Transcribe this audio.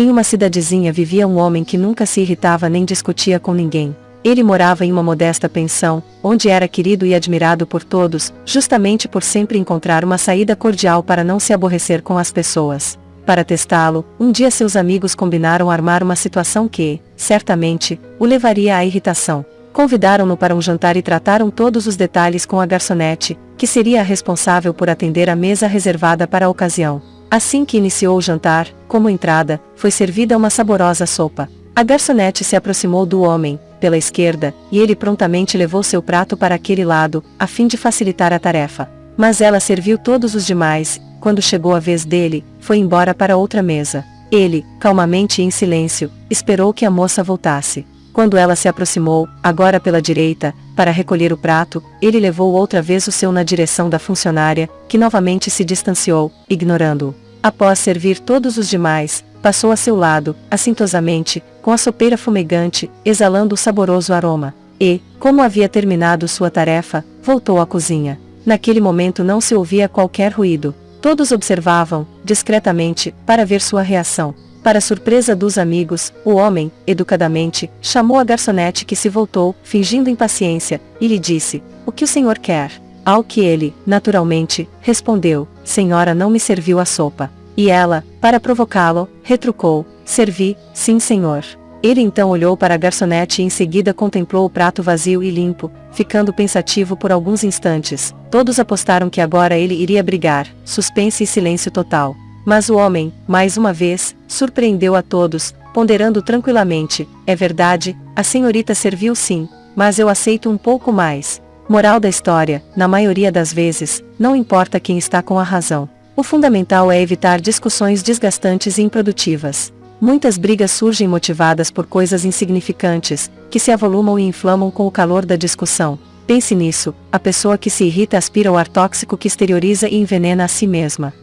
Em uma cidadezinha vivia um homem que nunca se irritava nem discutia com ninguém. Ele morava em uma modesta pensão, onde era querido e admirado por todos, justamente por sempre encontrar uma saída cordial para não se aborrecer com as pessoas. Para testá-lo, um dia seus amigos combinaram armar uma situação que, certamente, o levaria à irritação. Convidaram-no para um jantar e trataram todos os detalhes com a garçonete, que seria a responsável por atender a mesa reservada para a ocasião. Assim que iniciou o jantar, como entrada, foi servida uma saborosa sopa. A garçonete se aproximou do homem, pela esquerda, e ele prontamente levou seu prato para aquele lado, a fim de facilitar a tarefa. Mas ela serviu todos os demais, quando chegou a vez dele, foi embora para outra mesa. Ele, calmamente e em silêncio, esperou que a moça voltasse. Quando ela se aproximou, agora pela direita, para recolher o prato, ele levou outra vez o seu na direção da funcionária, que novamente se distanciou, ignorando-o. Após servir todos os demais, passou a seu lado, assintosamente, com a sopeira fumegante, exalando o saboroso aroma. E, como havia terminado sua tarefa, voltou à cozinha. Naquele momento não se ouvia qualquer ruído. Todos observavam, discretamente, para ver sua reação. Para surpresa dos amigos, o homem, educadamente, chamou a garçonete que se voltou, fingindo impaciência, e lhe disse: O que o senhor quer? Ao que ele, naturalmente, respondeu: Senhora não me serviu a sopa. E ela, para provocá-lo, retrucou: Servi, sim senhor. Ele então olhou para a garçonete e em seguida contemplou o prato vazio e limpo, ficando pensativo por alguns instantes. Todos apostaram que agora ele iria brigar, suspense e silêncio total. Mas o homem, mais uma vez, surpreendeu a todos, ponderando tranquilamente: É verdade, a senhorita serviu sim, mas eu aceito um pouco mais. Moral da história: na maioria das vezes, não importa quem está com a razão. O fundamental é evitar discussões desgastantes e improdutivas. Muitas brigas surgem motivadas por coisas insignificantes, que se avolumam e inflamam com o calor da discussão. Pense nisso, a pessoa que se irrita aspira o ar tóxico que exterioriza e envenena a si mesma.